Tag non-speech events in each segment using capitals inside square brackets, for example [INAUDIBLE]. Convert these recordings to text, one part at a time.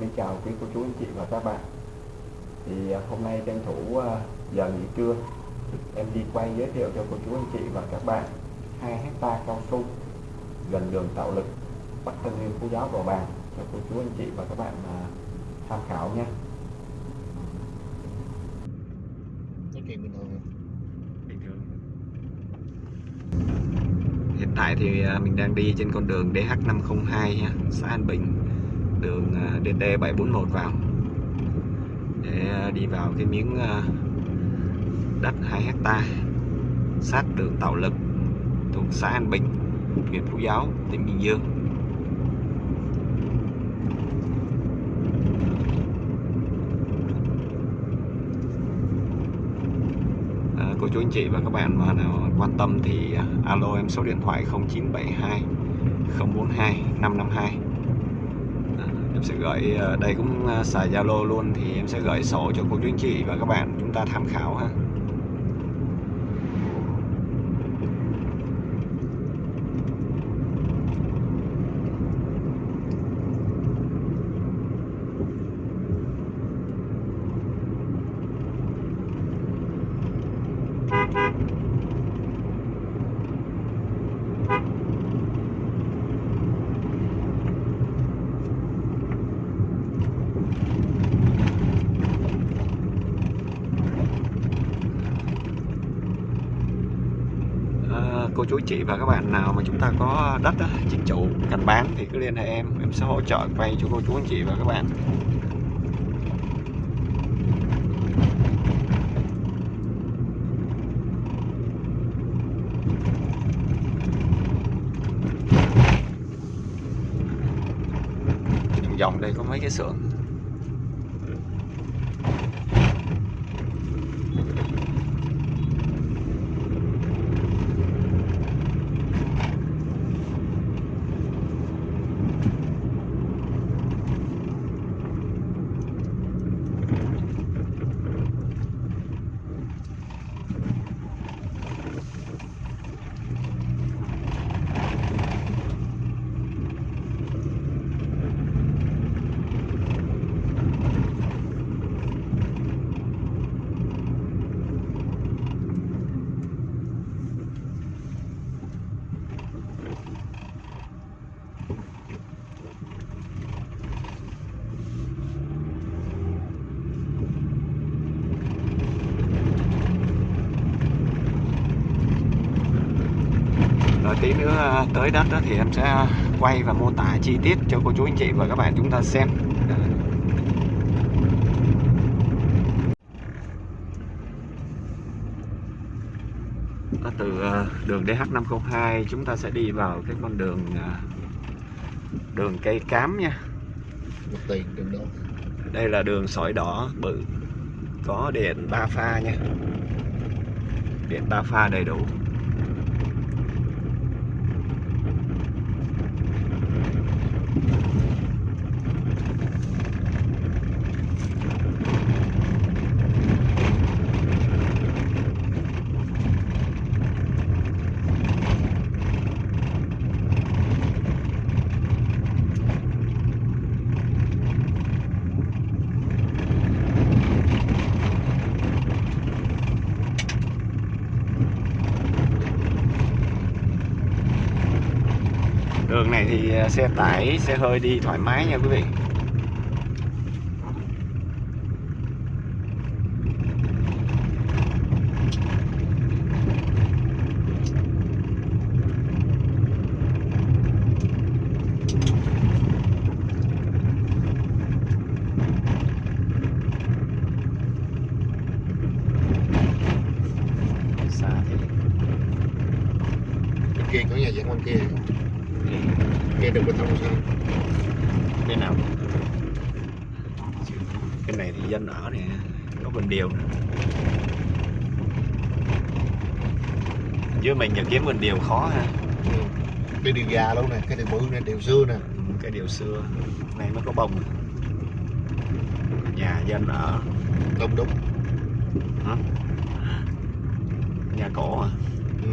Xin chào quý cô chú, anh chị và các bạn. Thì à, hôm nay tranh thủ à, giờ nghỉ trưa, em đi quay giới thiệu cho cô chú, anh chị và các bạn hai hecta cao su gần đường tạo lực, Bắc Tân Nguyên Phú Giáo Bầu Bàng, cho cô chú, anh chị và các bạn à, tham khảo nha nói chuyện bình thường bình thường. Hiện tại thì mình đang đi trên con đường DH502 xã An Bình đường à, DT741 vào. Để à, đi vào cái miếng à, đất 2 hecta sát đường Tạo Lực thuộc xã An Bình huyện Phú Giáo tỉnh Bình Dương. À, cô chú anh chị và các bạn mà nào quan tâm thì alo em số điện thoại 0972 042 552 em sẽ gửi ờ, đây cũng ờ, xài Zalo luôn thì em sẽ gửi sổ cho cô chú anh chị và các bạn chúng ta tham khảo ha À, cô chú chị và các bạn nào mà chúng ta có đất á, chính chủ cần bán thì cứ liên hệ em. Em sẽ hỗ trợ quay cho cô chú anh chị và các bạn. Vòng vòng đây có mấy cái xưởng Rồi tí nữa à, tới đất đó thì em sẽ quay và mô tả chi tiết cho cô chú anh chị và các bạn chúng ta xem. Từ à, đường DH502 chúng ta sẽ đi vào cái con đường à, đường cây cám nha. tiền đường đó Đây là đường sỏi đỏ bự có điện ba pha nha. Điện ba pha đầy đủ. Đường này thì à, xe tải, xe hơi đi thoải mái nha quý vị. Xa thế. bên kia có nhà dân bên kia kia đừng có thông sao Bên nào? Cái này thì dân ở nè, có bình điều nữa. Với mình giờ kiếm bình điều khó ha. ừ. cái điều già luôn nè cái điều bự nè điều xưa nè Ừ, cái điều xưa này mới có bông nhà dân ở đúng đúng hả? nhà cổ à ừ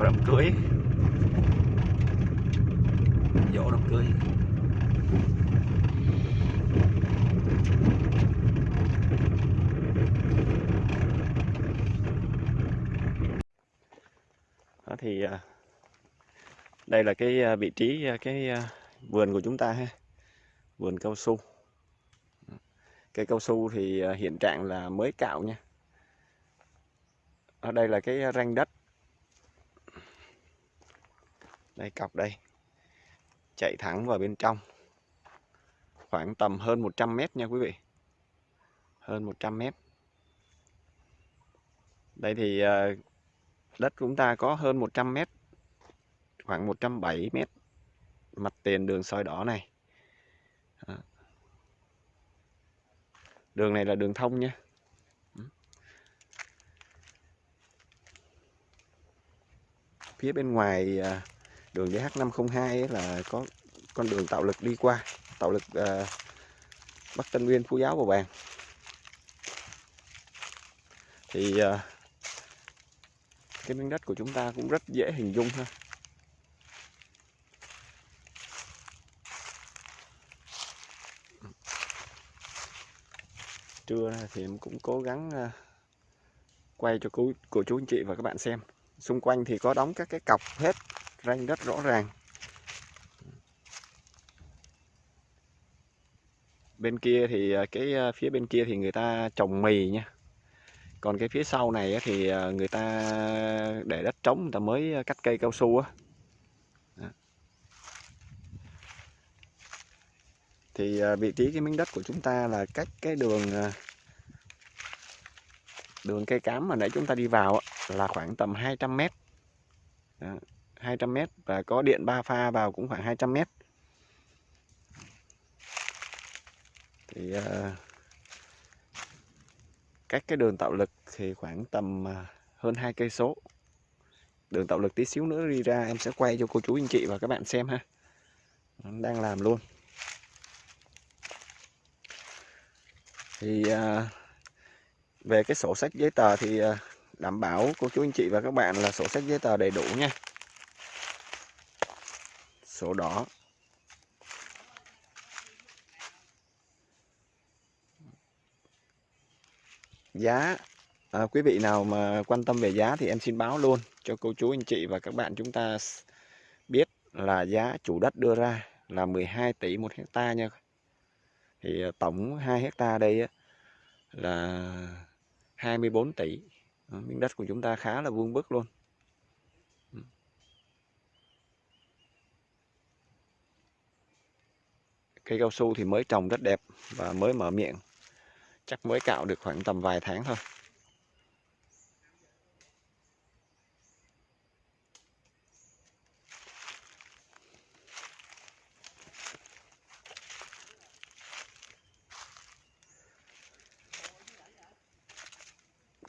có đám cưới. Dỗ đám cưới. Đó thì à, đây là cái à, vị trí à, cái vườn của chúng ta ha. Vườn cao su. Cây cao su thì hiện trạng là mới cạo nha. Ở đây là cái ranh đất đây cọc đây. Chạy thẳng vào bên trong. Khoảng tầm hơn 100 mét nha quý vị. Hơn 100 mét. Đây thì ờ, đất chúng ta có hơn 100 mét. Khoảng 170 mét. Mặt tiền đường soi đỏ này. Đường này là đường thông nha. Phía bên ngoài à, đường DH502 ấy là có con đường tạo lực đi qua tạo lực à, Bắc Tân Nguyên Phú Giáo Bầu Bàng. Thì à, cái miếng đất của chúng ta cũng rất dễ hình dung ha. Trưa thì em cũng cố gắng à, quay cho cô, cô chú anh chị và các bạn xem. Xung quanh thì có đóng các cái cọc hết ranh đất rõ ràng. Bên kia thì à, cái à, phía bên kia thì người ta trồng mì nha. Còn cái phía sau này thì à, người ta để đất trống người ta mới cắt cây cao su á. Thì vị trí cái miếng đất của chúng ta là cách cái đường đường cây cám mà nãy chúng ta đi vào là khoảng tầm 200 mét. Đó, 200 mét và có điện ba pha vào cũng khoảng 200 mét. Thì ờ, uh, cách cái đường tạo lực thì khoảng tầm ờ, hơn hai cây số. Đường tạo lực tí xíu nữa đi ra em sẽ quay cho cô chú anh chị và các bạn xem ha. Đang làm luôn. Thì uh, về cái sổ sách giấy tờ thì uh, đảm bảo cô chú anh chị và các bạn là sổ sách giấy tờ đầy đủ nha sổ đỏ. Giá à, quý vị nào mà quan tâm về giá thì em xin báo luôn cho cô chú anh chị và các bạn chúng ta biết là giá chủ đất đưa ra là 12 tỷ một hecta nha. Thì à, tổng 2 hecta đây là 24 tỷ. Miếng đất của chúng ta khá là vuông vức luôn. Cây cao su thì mới trồng rất đẹp và mới mở miệng. Chắc mới cạo được khoảng tầm vài tháng thôi.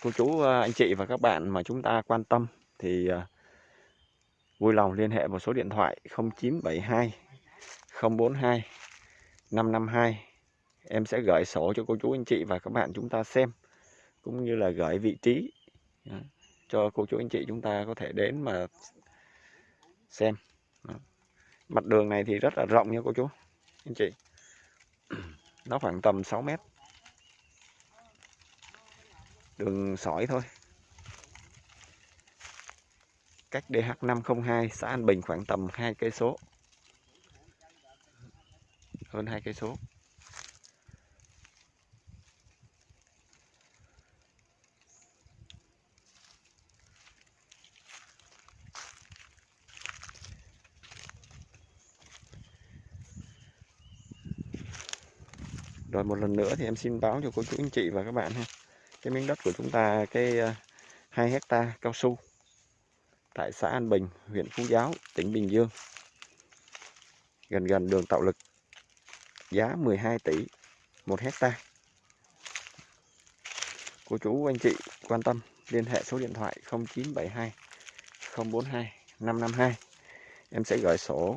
Cô chú à, anh chị và các bạn mà chúng ta quan tâm thì à, vui lòng liên hệ vào số điện thoại 0972 042 552 em sẽ gửi sổ cho cô chú anh chị và các bạn chúng ta xem cũng như là gửi vị trí đó, cho cô chú anh chị chúng ta có thể đến mà xem. Đó. mặt đường này thì rất là rộng nha cô chú anh chị. [CLEARS THROAT] Nó khoảng tầm 6 mét. Đường sỏi thôi. Cách DH502 xã An Bình khoảng tầm hai cây số hơn hai cây số. Rồi một lần nữa thì em xin báo cho cô chú anh chị và các bạn ha. Cái miếng đất của chúng ta, cái ờ, 2 hecta cao su tại xã An Bình, huyện Phú Giáo, tỉnh Bình Dương. Gần gần đường tạo lực giá 12 tỷ một hecta. Cô chú, anh chị quan tâm, liên hệ số điện thoại 0972 042 552 em sẽ gửi sổ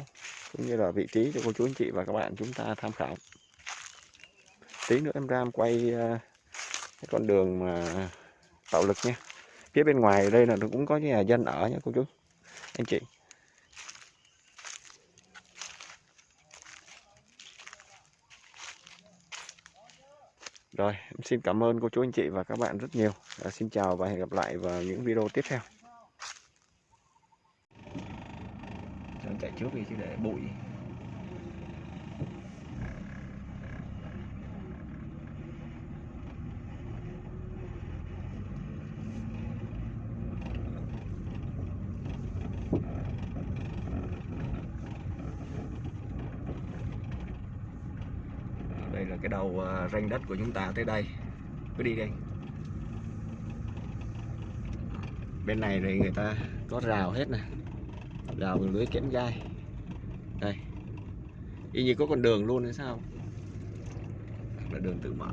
cũng như là vị trí cho cô chú, anh chị và các bạn chúng ta tham khảo. Tí nữa em ra em quay ờ, cái con đường mà tạo lực nha. Phía bên ngoài đây là cũng có nhà dân ở nha cô chú, anh chị. Rồi, em xin cảm ơn cô chú anh chị và các bạn rất nhiều. À, xin chào và hẹn gặp lại vào những video tiếp theo. Cho chạy trước đi chứ để bụi. Đầu ờ, ranh đất của chúng ta tới đây. Cứ đi đây. Bên này thì người ta có rào hết nè. Rào bằng lưới kẽm gai. Đây. Y như có con đường luôn hay sao? Là đường tự mở.